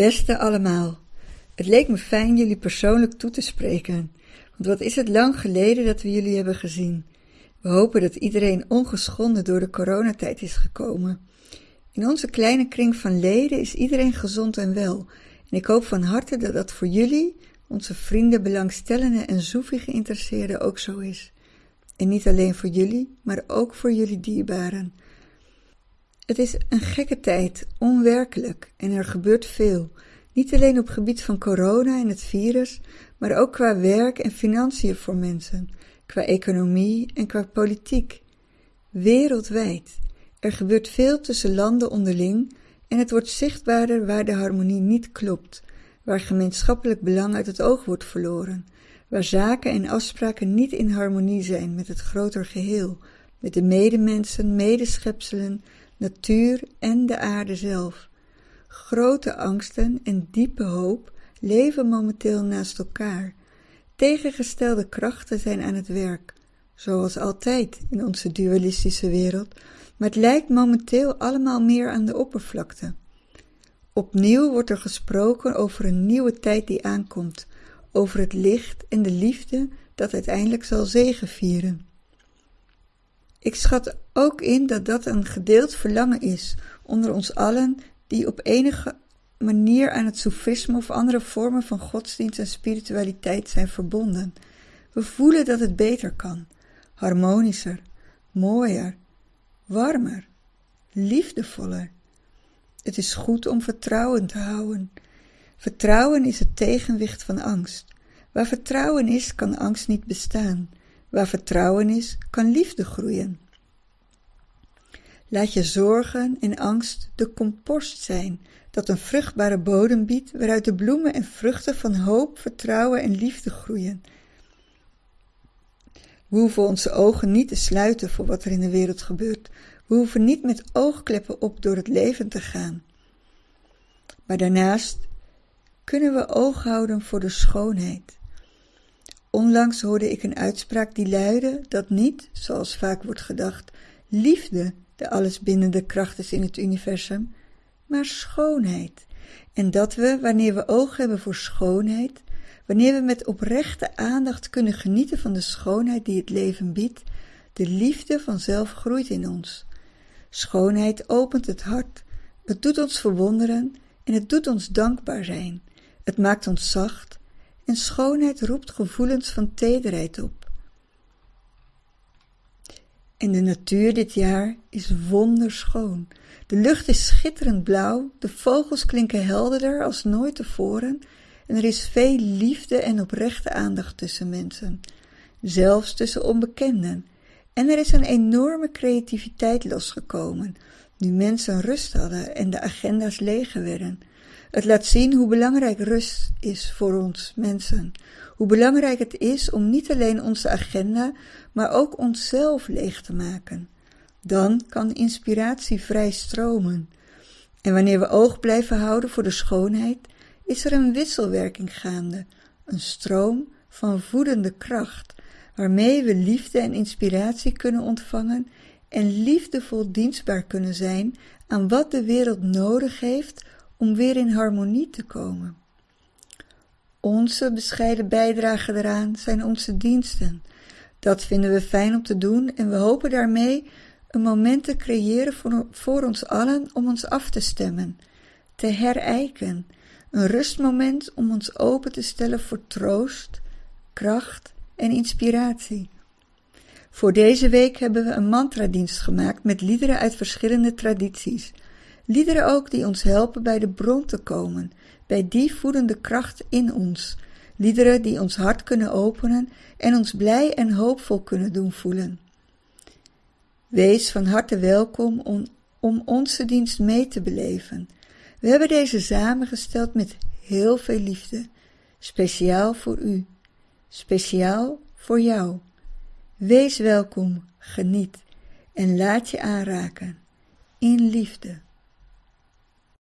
Beste allemaal, het leek me fijn jullie persoonlijk toe te spreken, want wat is het lang geleden dat we jullie hebben gezien. We hopen dat iedereen ongeschonden door de coronatijd is gekomen. In onze kleine kring van leden is iedereen gezond en wel, en ik hoop van harte dat dat voor jullie, onze vrienden, belangstellenden en zoefie geïnteresseerden ook zo is. En niet alleen voor jullie, maar ook voor jullie dierbaren. Het is een gekke tijd, onwerkelijk, en er gebeurt veel. Niet alleen op gebied van corona en het virus, maar ook qua werk en financiën voor mensen, qua economie en qua politiek. Wereldwijd. Er gebeurt veel tussen landen onderling en het wordt zichtbaarder waar de harmonie niet klopt, waar gemeenschappelijk belang uit het oog wordt verloren, waar zaken en afspraken niet in harmonie zijn met het groter geheel, met de medemensen, medeschepselen, natuur en de aarde zelf. Grote angsten en diepe hoop leven momenteel naast elkaar. Tegengestelde krachten zijn aan het werk, zoals altijd in onze dualistische wereld, maar het lijkt momenteel allemaal meer aan de oppervlakte. Opnieuw wordt er gesproken over een nieuwe tijd die aankomt, over het licht en de liefde dat uiteindelijk zal zegevieren. Ik schat ook in dat dat een gedeeld verlangen is onder ons allen die op enige manier aan het soefisme of andere vormen van godsdienst en spiritualiteit zijn verbonden. We voelen dat het beter kan, harmonischer, mooier, warmer, liefdevoller. Het is goed om vertrouwen te houden. Vertrouwen is het tegenwicht van angst. Waar vertrouwen is, kan angst niet bestaan. Waar vertrouwen is, kan liefde groeien. Laat je zorgen en angst de compost zijn, dat een vruchtbare bodem biedt, waaruit de bloemen en vruchten van hoop, vertrouwen en liefde groeien. We hoeven onze ogen niet te sluiten voor wat er in de wereld gebeurt. We hoeven niet met oogkleppen op door het leven te gaan. Maar daarnaast kunnen we oog houden voor de schoonheid. Onlangs hoorde ik een uitspraak die luidde dat niet, zoals vaak wordt gedacht, liefde de allesbindende kracht is in het universum, maar schoonheid. En dat we, wanneer we oog hebben voor schoonheid, wanneer we met oprechte aandacht kunnen genieten van de schoonheid die het leven biedt, de liefde vanzelf groeit in ons. Schoonheid opent het hart, het doet ons verwonderen en het doet ons dankbaar zijn. Het maakt ons zacht en schoonheid roept gevoelens van tederheid op. En de natuur dit jaar is wonderschoon. De lucht is schitterend blauw, de vogels klinken helderder als nooit tevoren en er is veel liefde en oprechte aandacht tussen mensen, zelfs tussen onbekenden. En er is een enorme creativiteit losgekomen, nu mensen rust hadden en de agenda's leeg werden. Het laat zien hoe belangrijk rust is voor ons mensen, hoe belangrijk het is om niet alleen onze agenda, maar ook onszelf leeg te maken. Dan kan inspiratie vrij stromen. En wanneer we oog blijven houden voor de schoonheid, is er een wisselwerking gaande, een stroom van voedende kracht, waarmee we liefde en inspiratie kunnen ontvangen en liefdevol dienstbaar kunnen zijn aan wat de wereld nodig heeft om weer in harmonie te komen. Onze bescheiden bijdrage eraan zijn onze diensten. Dat vinden we fijn om te doen en we hopen daarmee een moment te creëren voor, voor ons allen om ons af te stemmen, te herijken, een rustmoment om ons open te stellen voor troost, kracht en inspiratie. Voor deze week hebben we een mantradienst gemaakt met liederen uit verschillende tradities. Liederen ook die ons helpen bij de bron te komen, bij die voedende kracht in ons. Liederen die ons hart kunnen openen en ons blij en hoopvol kunnen doen voelen. Wees van harte welkom om, om onze dienst mee te beleven. We hebben deze samengesteld met heel veel liefde, speciaal voor u, speciaal voor jou. Wees welkom, geniet en laat je aanraken in liefde.